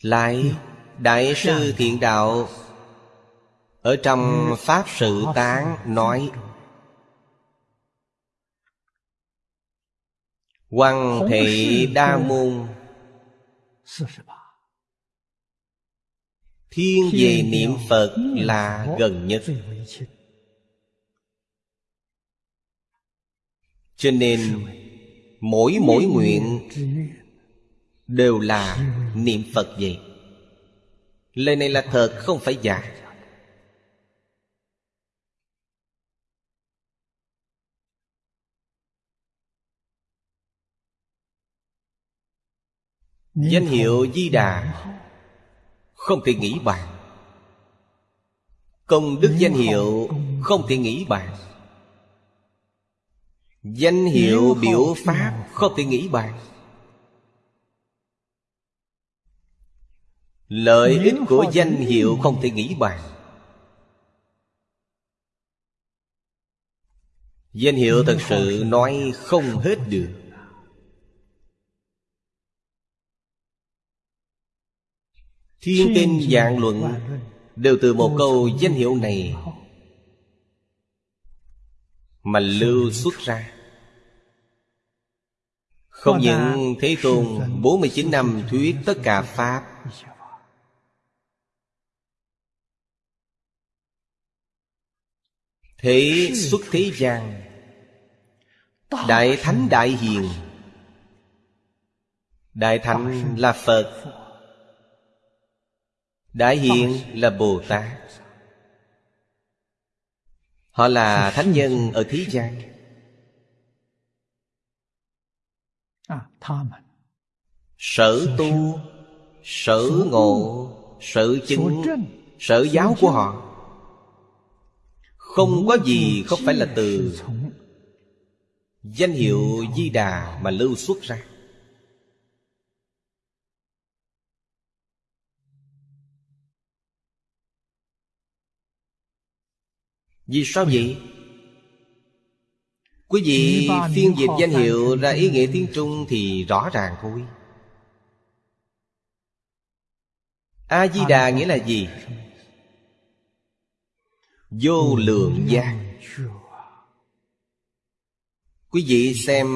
Lại Đại sư Thiện Đạo. Ở trong Pháp Sự Tán nói Hoàng thị đa môn. Thiên về niệm Phật là gần nhất. Cho nên Mỗi mỗi nguyện Đều là niệm Phật vậy. Lời này là thật không phải giả. Danh hiệu Di Đà Không thể nghĩ bàn. Công đức danh hiệu Không thể nghĩ bàn. Danh hiệu biểu pháp Không thể nghĩ bàn Lợi ích của danh hiệu không thể nghĩ bàn. Danh hiệu thật sự nói không hết được. Thiên kinh dạng luận Đều từ một câu danh hiệu này Mà lưu xuất ra. Không những Thế Tôn 49 năm thuyết tất cả Pháp Thế xuất thế gian, Đại Thánh Đại Hiền. Đại Thánh là Phật, Đại Hiền là Bồ Tát. Họ là thánh nhân ở thế gian. Sở tu, Sở ngộ, Sở chứng, Sở giáo của họ. Không có gì không phải là từ Danh hiệu Di Đà mà lưu xuất ra Vì sao vậy? Quý vị phiên dịch danh hiệu ra ý nghĩa tiếng Trung thì rõ ràng thôi A-di-đà nghĩa là gì? Vô lượng gian Quý vị xem,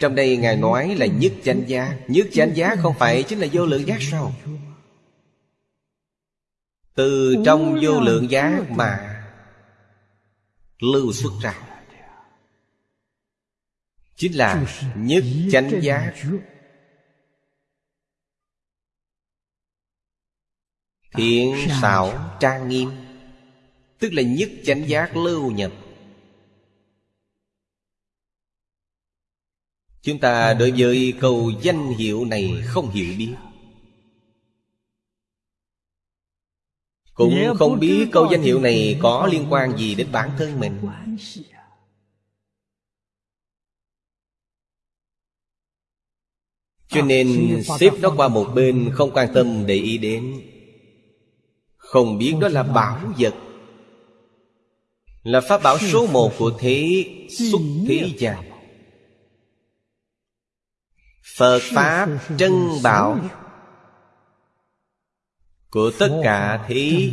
trong đây Ngài nói là nhất chánh giá. Nhất chánh giá không phải chính là vô lượng giác sao? Từ trong vô lượng giác mà lưu xuất ra. Chính là nhất chánh giác thiện, xảo, trang nghiêm tức là nhất chánh giác lưu nhập. Chúng ta đối với câu danh hiệu này không hiểu biết. Cũng không biết câu danh hiệu này có liên quan gì đến bản thân mình. Cho nên xếp nó qua một bên không quan tâm để ý đến. Không biết đó là bảo vật Là pháp bảo số một của thế xuất thế gian. Phật Pháp trân bảo của tất cả thế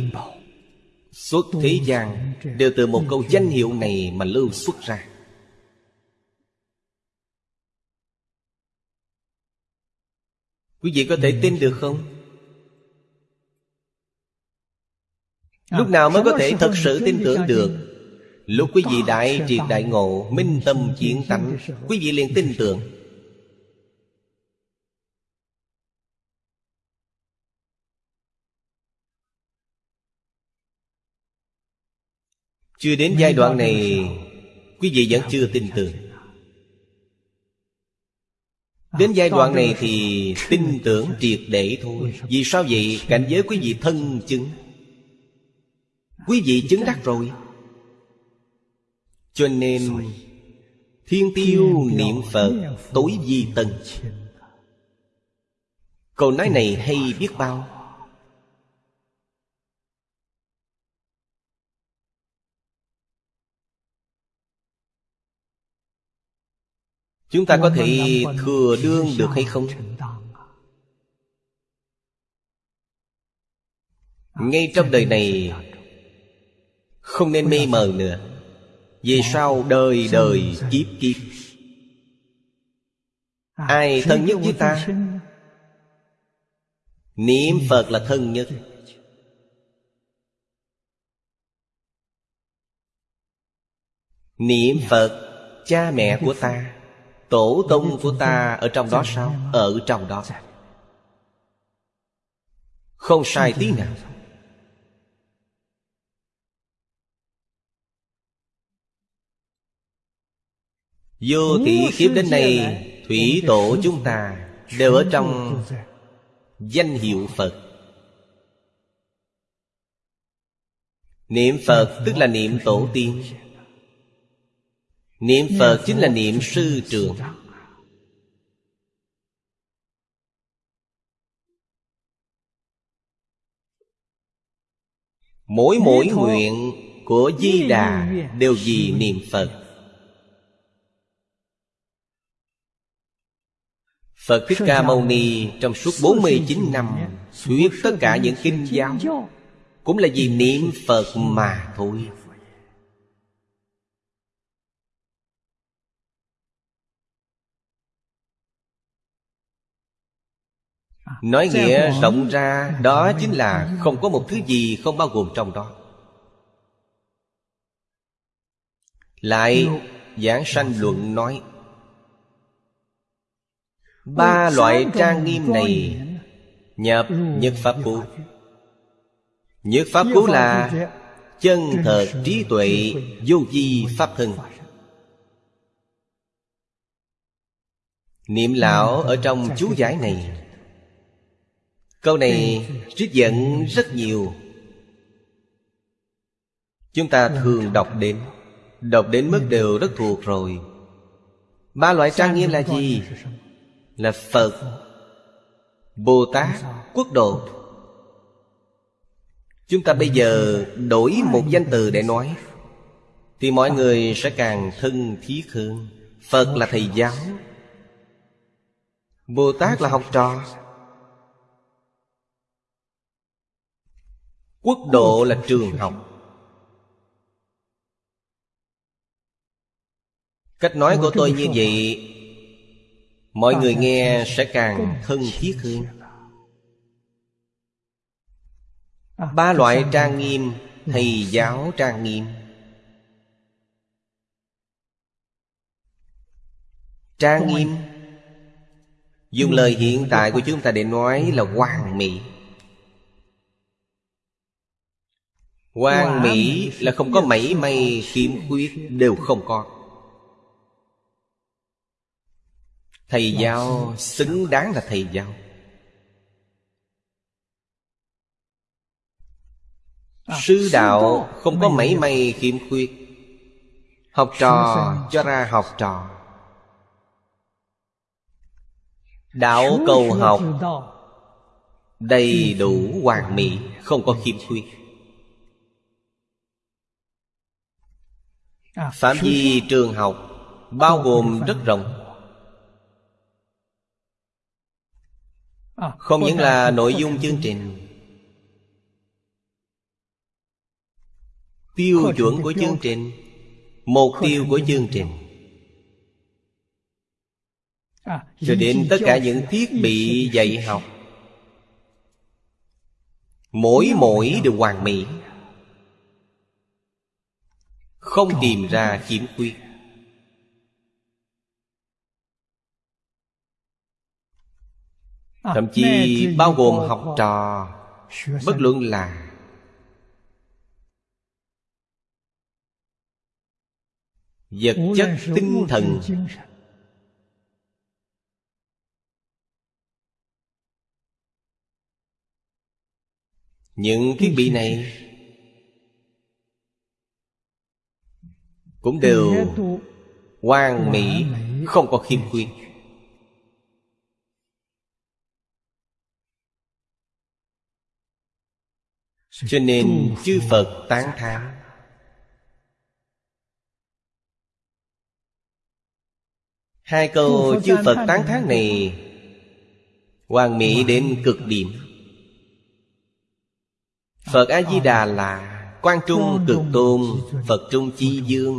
xuất thế gian đều từ một câu danh hiệu này mà lưu xuất ra. Quý vị có thể tin được không? Lúc nào mới có thể thật sự tin tưởng được lúc quý vị đại triệt đại ngộ minh tâm chiến tánh. quý vị liền tin tưởng. Chưa đến giai đoạn này Quý vị vẫn chưa tin tưởng. Đến giai đoạn này thì tin tưởng triệt để thôi. Vì sao vậy? Cảnh giới quý vị thân chứng. Quý vị chứng đắc rồi cho nên, Thiên tiêu niệm Phật tối di tân Câu nói này hay biết bao? Chúng ta có thể thừa đương được hay không? ngay trong đời này, không nên mê mờ nữa. Vì sao đời đời kiếp kiếp? Ai thân nhất với ta? Niệm Phật là thân nhất. Niệm Phật, Cha mẹ của ta, Tổ tông của ta ở trong đó sao? Ở trong đó. Không sai tí nào. Vô thị kiếp đến nay Thủy tổ chúng ta Đều ở trong Danh hiệu Phật. Niệm Phật tức là niệm tổ tiên. Niệm Phật chính là niệm sư trường. Mỗi mỗi nguyện của Di Đà Đều vì niệm Phật Phật Thích Ca Mâu Ni trong suốt 49 năm Thuyết tất cả những kinh giáo Cũng là vì niệm Phật mà thôi. Nói nghĩa rộng ra Đó chính là không có một thứ gì không bao gồm trong đó. Lại Giảng sanh luận nói Ba loại trang nghiêm này Nhập Nhất Pháp Cú Nhất Pháp Cú là Chân thật trí tuệ Vô di Pháp thân. Niệm lão ở trong chú giải này. Câu này trích dẫn rất nhiều. Chúng ta thường đọc đến. Đọc đến mức đều rất thuộc rồi. Ba loại trang nghiêm là gì? Là phật bồ tát quốc độ. Chúng ta bây giờ đổi một danh từ để nói thì mọi người sẽ càng thân thiết hơn. Phật là thầy giáo bồ tát là học trò. Quốc độ là trường học. Cách nói của tôi như vậy mọi người nghe sẽ càng thân thiết hơn. ba loại trang nghiêm thầy giáo trang nghiêm. Trang nghiêm. Dùng lời hiện tại của chúng ta để nói là hoàn mỹ. Hoàn mỹ là không có mảy may khiếm khuyết đều không có Thầy giáo xứng đáng là thầy giáo à, Sư đạo không có mảy may khiếm khuyết. Học trò cho. ra học trò. Đạo cầu học Đầy đủ hoàn mỹ Không có khiếm khuyết. À, Phạm vi trường học Bao gồm rất rộng À, không những là nội dung chương trình. Tiêu chuẩn của chương trình. Mục tiêu của chương trình. À, Cho đến tất cả những thiết bị dạy học. Mỗi mỗi đều hoàn mỹ. Không tìm ra khiếm khuyết Thậm chí bao gồm học trò Bất luận là Vật chất tinh thần. Những thiết bị này Cũng đều hoàn mỹ Không có khiêm khuyết Cho nên chư Phật tán thán. Hai câu chư Phật tán thán này Hoàn mỹ đến cực điểm. Phật A-di-đà là Quan Trung cực tôn Phật Trung Chi Dương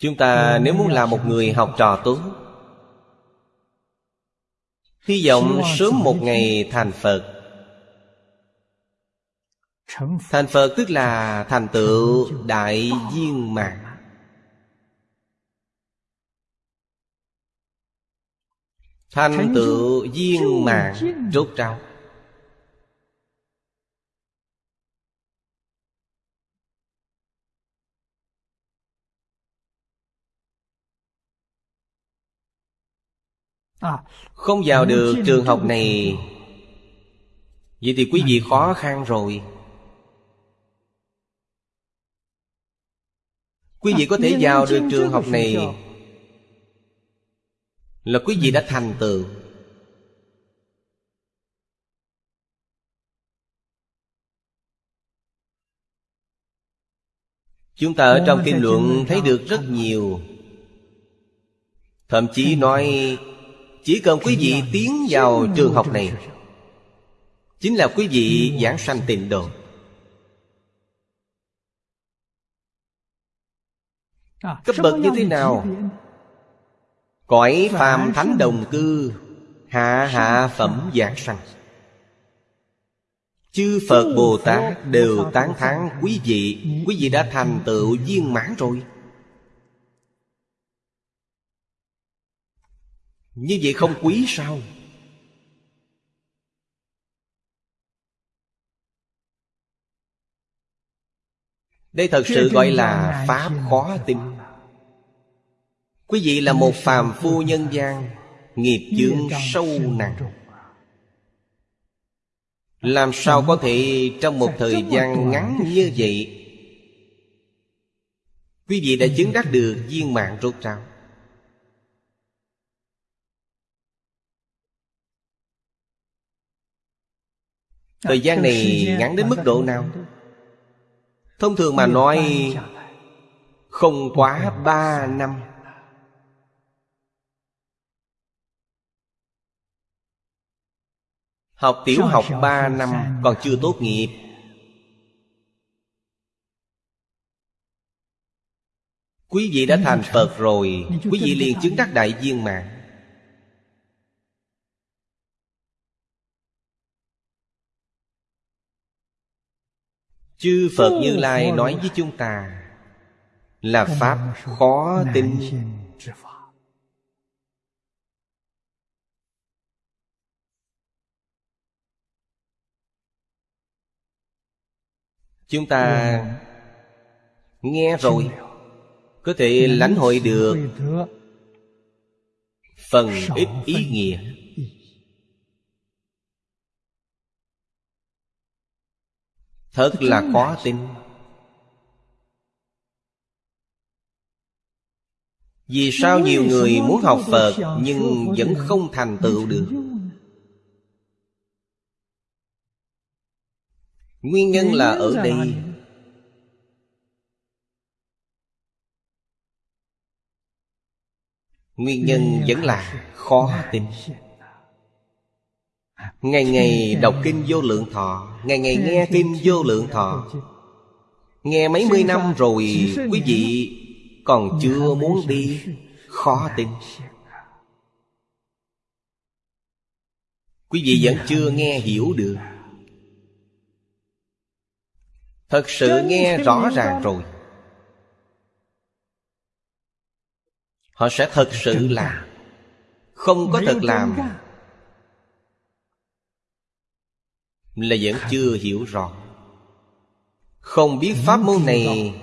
Chúng ta nếu muốn là một người học trò tốt Hy vọng sớm một ngày thành Phật. Thành Phật tức là thành tựu đại viên mạng, Thành tựu viên mạng rốt ráo. Không vào được trường học này. Vậy thì quý vị khó khăn rồi. Quý vị có thể vào được trường học này. Là quý vị đã thành tựu. Chúng ta ở trong kinh luận thấy được rất nhiều. Thậm chí nói chỉ cần quý vị tiến vào trường học này Chính là quý vị giảng sanh tịnh độ. À, Cấp bậc như thế nào? Cõi phàm thánh đồng cư Hạ hạ phẩm giảng sanh. Chư Phật Bồ Tát đều tán thán quý vị Quý vị đã thành tựu viên mãn rồi Như vậy không quý sao? Đây thật sự gọi là Pháp khó tin. Quý vị là một phàm phu nhân gian Nghiệp chướng sâu nặng. Làm sao có thể trong một thời gian ngắn như vậy? Quý vị đã chứng đắc được viên mạng rốt ráo Thời gian này ngắn đến mức độ nào? Thông thường mà nói, Không quá ba năm. Học tiểu học ba năm còn chưa tốt nghiệp. Quý vị đã thành Phật rồi, Quý vị liền chứng đắc đại viên mạng Chư Phật Như Lai nói với chúng ta Là Pháp khó tin. Chúng ta nghe rồi Có thể lãnh hội được Phần ít ý nghĩa Thật là khó tin. Vì sao nhiều người muốn học Phật Nhưng vẫn không thành tựu được? Nguyên nhân là ở đây. Nguyên nhân vẫn là khó tin Ngày ngày đọc kinh vô lượng thọ Ngày ngày nghe kinh vô lượng thọ. Nghe mấy mươi năm rồi Quý vị còn chưa muốn đi Khó tin. Quý vị vẫn chưa nghe hiểu được. Thật sự nghe rõ ràng rồi. Họ sẽ thật sự làm. Không có thật làm là vẫn chưa hiểu rõ. Không biết pháp môn này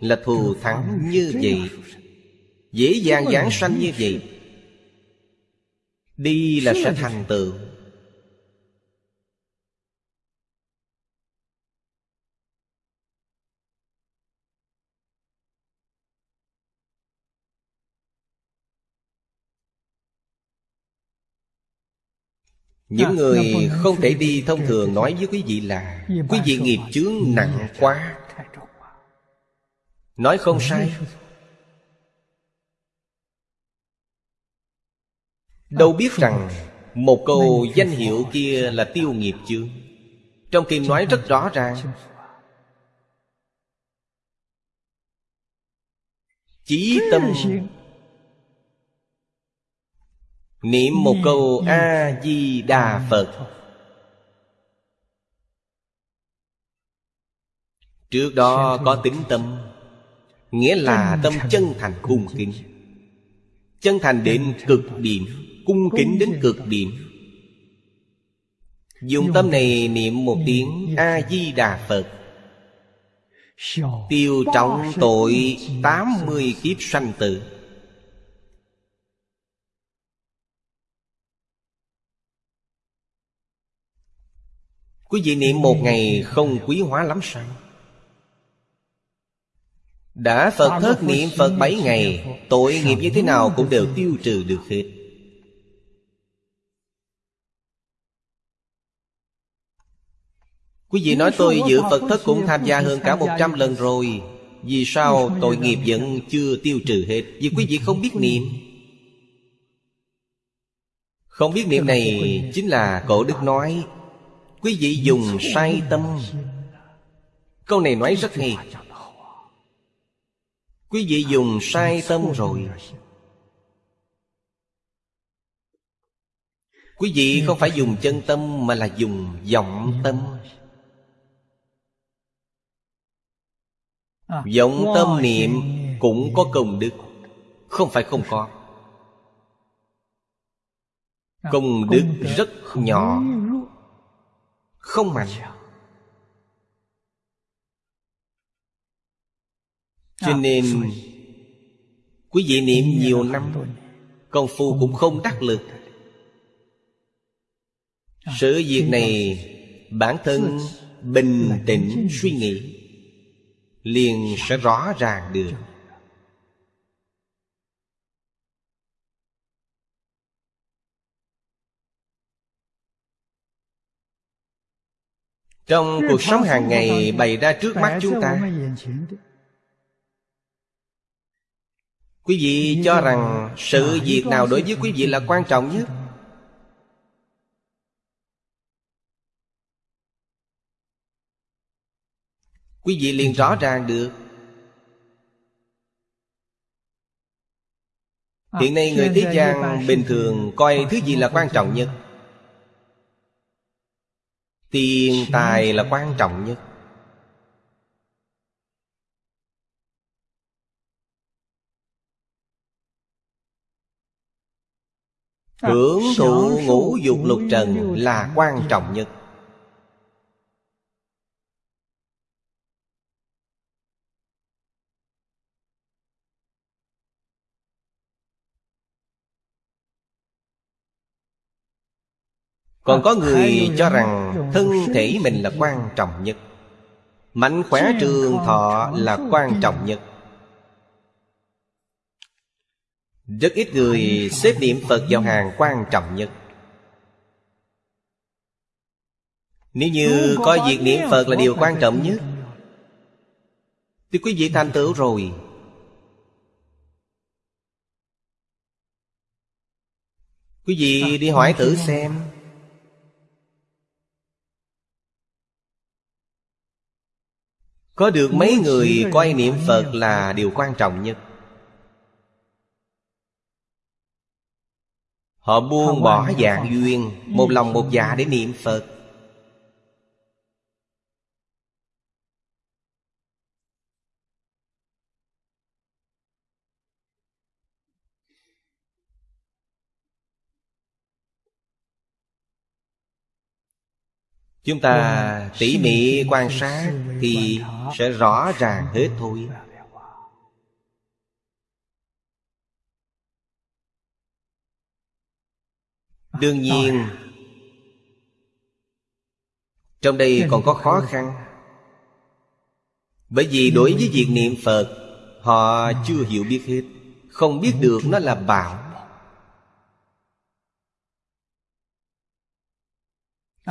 là thù thắng như vậy dễ dàng giảng sanh như vậy. Đi là sẽ thành tựu Những người không thể đi thông thường nói với quý vị là Quý vị nghiệp chướng nặng quá. Nói không sai. Đâu biết rằng Một câu danh hiệu kia là tiêu nghiệp chướng. Trong kinh nói rất rõ ràng. Chí tâm Niệm một câu A-di-đà Phật. Trước đó có tính tâm Nghĩa là tâm chân thành cung kính. Chân thành đến cực điểm Cung kính đến cực điểm. Dùng tâm này niệm một tiếng A-di-đà Phật. Tiêu trọng tội 80 kiếp sanh tử Quý vị niệm một ngày không quý hóa lắm sao? Đã Phật thất niệm Phật bảy ngày Tội nghiệp như thế nào cũng đều tiêu trừ được hết. Quý vị nói tôi giữ Phật thất cũng tham gia hơn cả một trăm lần rồi. Vì sao tội nghiệp vẫn chưa tiêu trừ hết? Vì quý vị không biết niệm. Không biết niệm này chính là cổ đức nói Quý vị dùng sai tâm. Câu này nói rất hay. Quý vị dùng sai tâm rồi. Quý vị không phải dùng chân tâm Mà là dùng vọng tâm. Vọng tâm niệm cũng có công đức. Không phải không có. Công đức rất nhỏ. Không mạnh. Cho nên Quý vị niệm nhiều năm Công phu cũng không đắc lực. Sự việc này Bản thân bình tĩnh suy nghĩ liền sẽ rõ ràng được trong cuộc sống hàng ngày bày ra trước mắt chúng ta. quý vị cho rằng sự việc nào đối với quý vị là quan trọng nhất? Quý vị liền rõ ràng được. Hiện nay người thế gian bình thường coi thứ gì là quan trọng nhất tiền tài là quan trọng nhất. Hưởng thụ ngũ dục lục trần là quan trọng nhất Còn có người cho rằng thân thể mình là quan trọng nhất. Mạnh khỏe trường thọ là quan trọng nhất. Rất ít người xếp niệm Phật vào hàng quan trọng nhất. Nếu như coi việc niệm Phật là điều quan trọng nhất. Thì quý vị thành tựu rồi. Quý vị đi hỏi thử xem Có được mấy người coi niệm Phật là điều quan trọng nhất. Họ buông bỏ dạng duyên Một lòng một dạ để niệm Phật Chúng ta tỉ mỉ quan sát Thì sẽ rõ ràng hết thôi. Đương nhiên Trong đây còn có khó khăn. Bởi vì đối với việc niệm Phật Họ chưa hiểu biết hết. Không biết được nó là bảo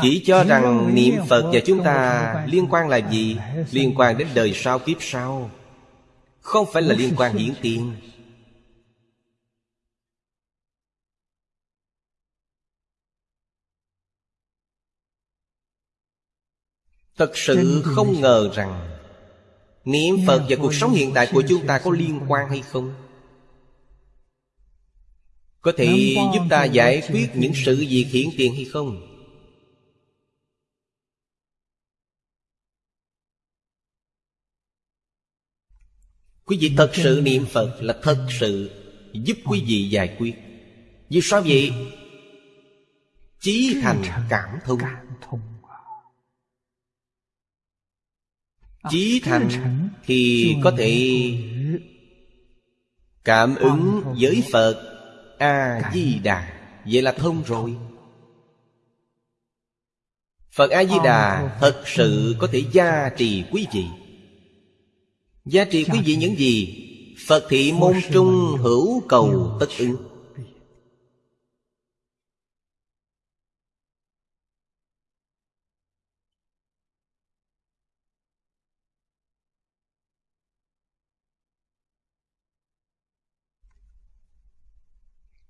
chỉ cho rằng niệm phật và chúng ta liên quan là gì? liên quan đến đời sau kiếp sau. Không phải là liên quan hiển tiền. Thật sự không ngờ rằng niệm phật và cuộc sống hiện tại của chúng ta có liên quan hay không? Có thể giúp ta giải quyết những sự việc hiển tiền hay không? Quý vị thật sự niệm Phật là thật sự giúp quý vị giải quyết. Vì sao vậy? Chí thành cảm thông. Chí thành thì có thể Cảm ứng với Phật A-di-đà Vậy là thông rồi. Phật A-di-đà thật sự có thể gia trì quý vị. Giá trị quý vị những gì? Phật thị môn trung hữu cầu tất ứng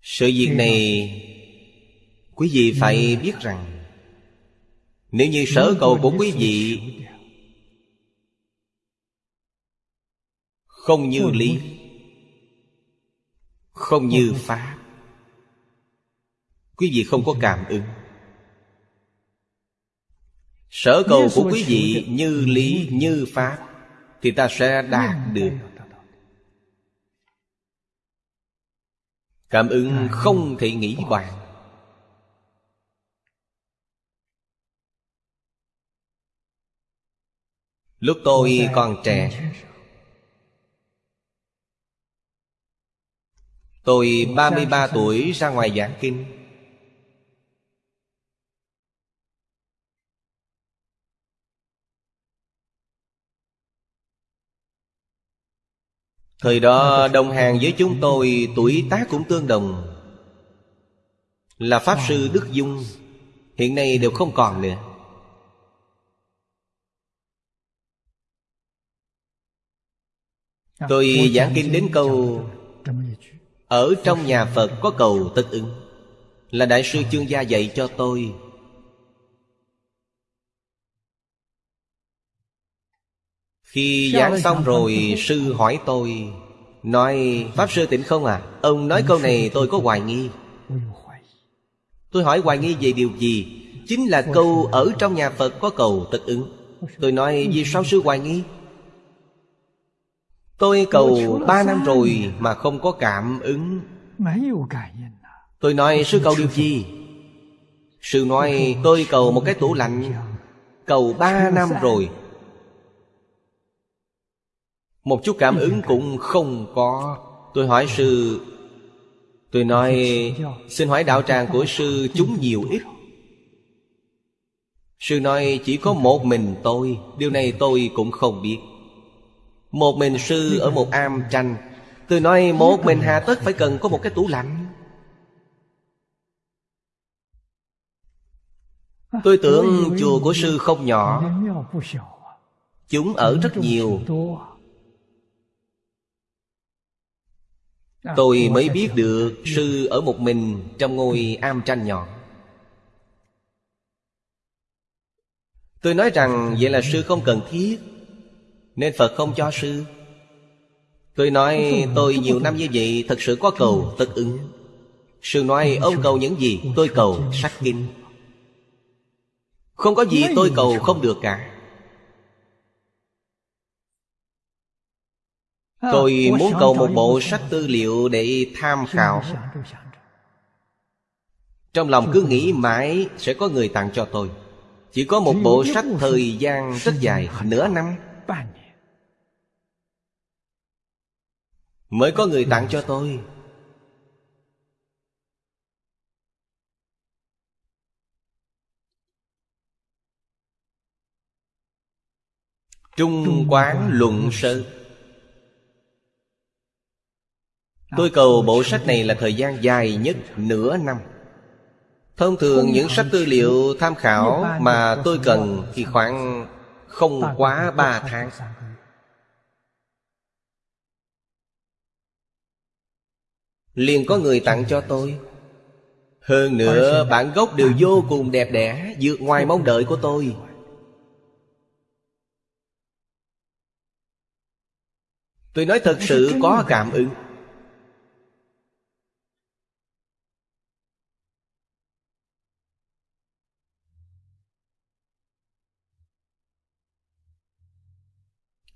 Sự việc này Quý vị phải biết rằng, Nếu như sở cầu của quý vị Không như lý. Không như pháp Quý vị không có cảm ứng. Sở cầu của quý vị như lý như pháp Thì ta sẽ đạt được. Cảm ứng không thể nghĩ bàn. Lúc tôi còn trẻ Tôi 33 tuổi ra ngoài giảng kinh. Thời đó đồng hàng với chúng tôi tuổi tác cũng tương đồng. Là Pháp Sư Đức Dung Hiện nay đều không còn nữa. Tôi giảng kinh đến câu Ở trong nhà Phật có cầu tất ứng Là Đại sư Chương Gia dạy cho tôi. Khi giảng xong rồi sư hỏi tôi Nói Pháp Sư tỉnh không à Ông nói câu này tôi có hoài nghi. Tôi hỏi hoài nghi về điều gì? Chính là câu ở trong nhà Phật có cầu tất ứng. Tôi nói vì sao sư hoài nghi Tôi cầu ba năm rồi mà không có cảm ứng. Tôi nói sư cầu điều gì? Sư nói tôi cầu một cái tủ lạnh. Cầu ba năm rồi. Một chút cảm ứng cũng không có. Tôi hỏi sư. Tôi nói Xin hỏi đạo tràng của sư chúng nhiều ít. Sư nói chỉ có một mình tôi. Điều này tôi cũng không biết một mình sư ở một am tranh Tôi nói, một mình hà tất phải cần có một cái tủ lạnh. Tôi tưởng chùa của sư không nhỏ. Chúng ở rất nhiều. Tôi mới biết được sư ở một mình trong ngôi am tranh nhỏ. Tôi nói rằng, vậy là sư không cần thiết. Nên Phật không cho sư. Tôi nói tôi nhiều năm như vậy Thật sự có cầu tất ứng. Sư nói ông cầu những gì? Tôi cầu sách kinh. Không có gì tôi cầu không được cả. Tôi muốn cầu một bộ sách tư liệu để tham khảo. Trong lòng cứ nghĩ mãi sẽ có người tặng cho tôi. Chỉ có một bộ sách thời gian rất dài Nửa năm Mới có người tặng cho tôi. Trung quán luận sơ. Tôi cầu bộ sách này là thời gian dài nhất nửa năm. Thông thường những sách tư liệu tham khảo mà tôi cần thì khoảng không quá ba tháng liền có người tặng cho tôi. Hơn nữa, bản gốc đều vô cùng đẹp đẽ, vượt ngoài mong đợi của tôi. Tôi nói thật sự có cảm ứng.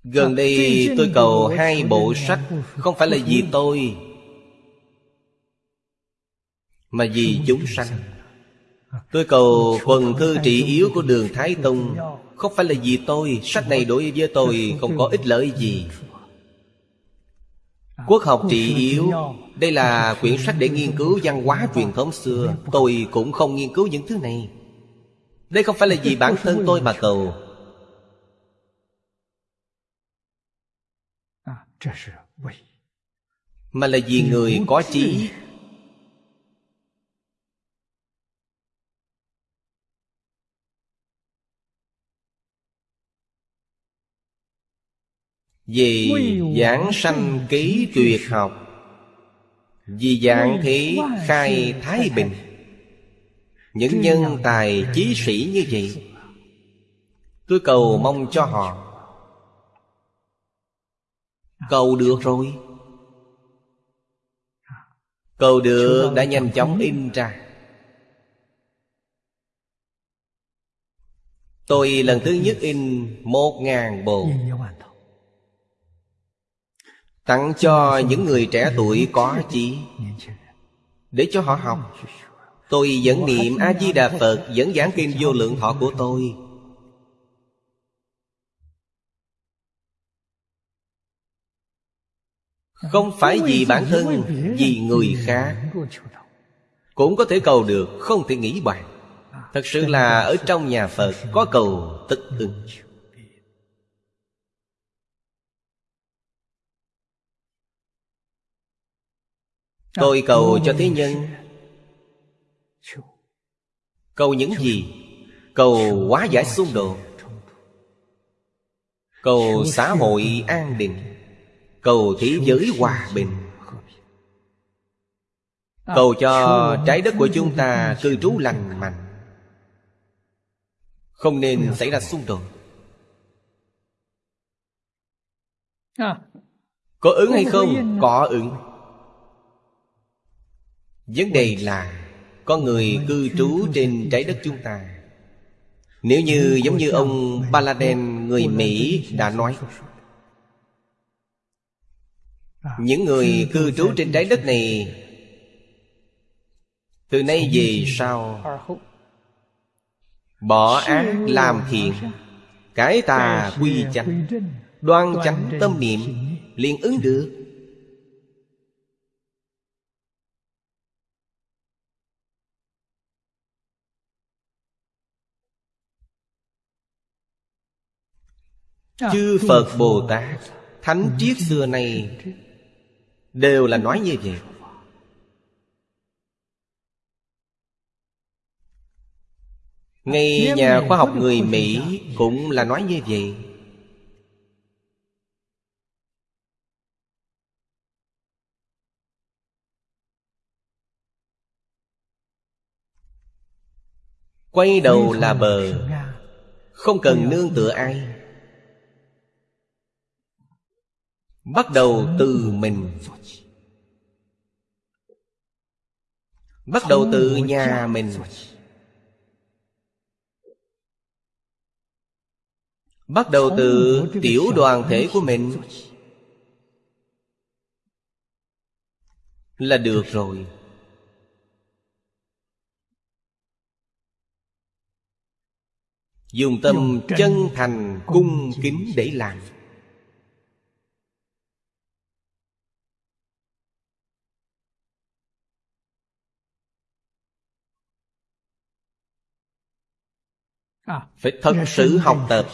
Gần đây tôi cầu hai bộ sách, Không phải là vì tôi. Mà vì chúng sanh, Tôi cầu quần thư trị yếu của đường Thái Tông. Không phải là vì tôi, Sách này đối với tôi không có ích lợi gì. Quốc học trị yếu, Đây là quyển sách để nghiên cứu văn hóa truyền thống xưa. Tôi cũng không nghiên cứu những thứ này. Đây không phải là vì bản thân tôi mà cầu. Mà là vì người có trí Vì giảng sanh ký tuyệt học Vì dạng thế khai thái bình. Những nhân tài chí sĩ như vậy Tôi cầu mong cho họ. Cầu được rồi. Cầu được đã nhanh chóng in ra. Tôi lần thứ nhất in một ngàn bộ Tặng cho những người trẻ tuổi có chí Để cho họ học, Tôi vẫn niệm A-di-đà Phật Vẫn giảng kinh vô lượng thọ của tôi. Không phải vì bản thân, Vì người khác. Cũng có thể cầu được, Không thể nghĩ bàn. Thật sự là ở trong nhà Phật Có cầu tức ứng. Tôi cầu cho thế nhân Cầu những gì? Cầu hóa giải xung đột Cầu xã hội an định Cầu thế giới hòa bình Cầu cho trái đất của chúng ta cư trú lành mạnh Không nên xảy ra xung đột Có ứng hay không? Có ứng Vấn đề là Có người cư trú trên trái đất chúng ta. Nếu như giống như ông Baladen, người Mỹ, đã nói, Những người cư trú trên trái đất này, Từ nay về sau, Bỏ ác làm thiện, Cái tà quy chánh, Đoan chánh tâm niệm, liền ứng được. Chư Phật Bồ Tát Thánh triết xưa này Đều là nói như vậy. Ngay nhà khoa học người Mỹ Cũng là nói như vậy. Quay đầu là bờ Không cần nương tựa ai bắt đầu từ mình. Bắt đầu từ nhà mình. Bắt đầu từ tiểu đoàn thể của mình. Là được rồi. Dùng tâm chân thành cung kính để làm phải thật sự học tập